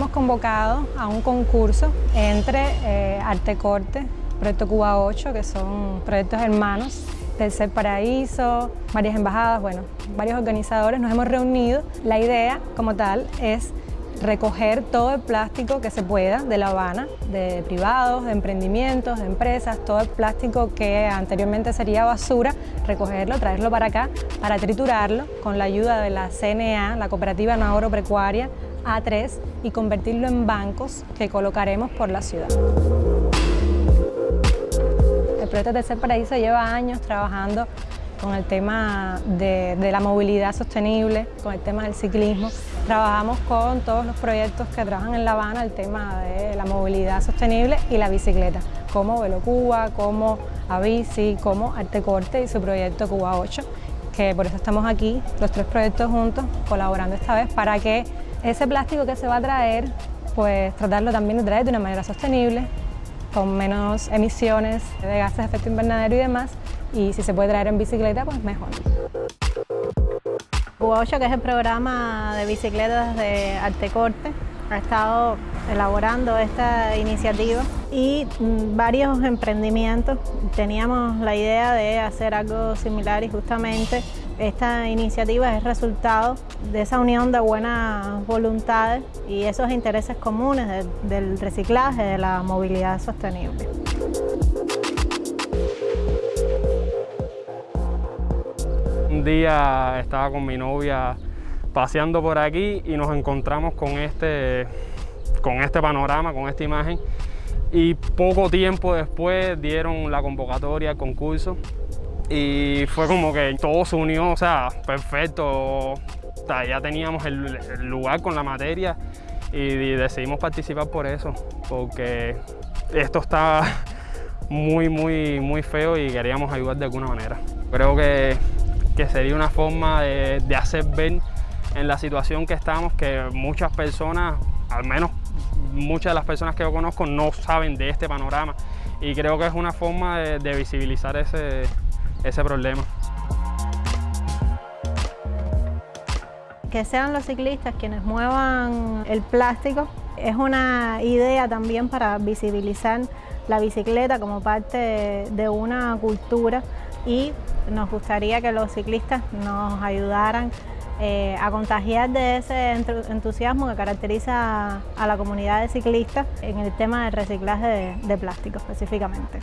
hemos convocado a un concurso entre eh, Artecorte, Proyecto Cuba 8, que son proyectos hermanos, Tercer Paraíso, varias embajadas, bueno, varios organizadores nos hemos reunido. La idea como tal es recoger todo el plástico que se pueda de La Habana, de privados, de emprendimientos, de empresas, todo el plástico que anteriormente sería basura, recogerlo, traerlo para acá, para triturarlo con la ayuda de la CNA, la Cooperativa No Agropecuaria A3, y convertirlo en bancos que colocaremos por la ciudad. El proyecto Tercer Paraíso lleva años trabajando con el tema de, la movilidad sostenible, con el tema del ciclismo. Trabajamos con todos los proyectos que trabajan en La Habana el tema de la movilidad sostenible y la bicicleta, como Velo Cuba, como Abici, como Artecorte y su proyecto Cuba 8, que por eso estamos aquí, los tres proyectos juntos, colaborando esta vez para que ese plástico que se va a traer, pues tratarlo también de traer de una manera sostenible, con menos emisiones de gases de efecto invernadero y demás, y si se puede traer en bicicleta, pues mejor. Cuba 8, que es el programa de bicicletas de Artecorte, ha estado elaborando esta iniciativa y mm, varios emprendimientos. Teníamos la idea de hacer algo similar y justamente esta iniciativa es resultado de esa unión de buenas voluntades y esos intereses comunes del reciclaje, de la movilidad sostenible. Un día estaba con mi novia paseando por aquí y nos encontramos con este, con este panorama, con esta imagen y poco tiempo después dieron la convocatoria al concurso y fue como que todo se unió, o sea, perfecto, ya teníamos el, lugar con la materia y, decidimos participar por eso, porque esto está muy, muy, muy feo y queríamos ayudar de alguna manera. Creo que, que sería una forma de, hacer ver en la situación que estamos que muchas personas, al menos muchas de las personas que yo conozco, no saben de este panorama y creo que es una forma de visibilizar ese, ese problema. Que sean los ciclistas quienes muevan el plástico es una idea también para visibilizar la bicicleta como parte de una cultura y nos gustaría que los ciclistas nos ayudaran eh, a contagiar de ese entusiasmo que caracteriza a la comunidad de ciclistas en el tema del reciclaje de, de plástico específicamente.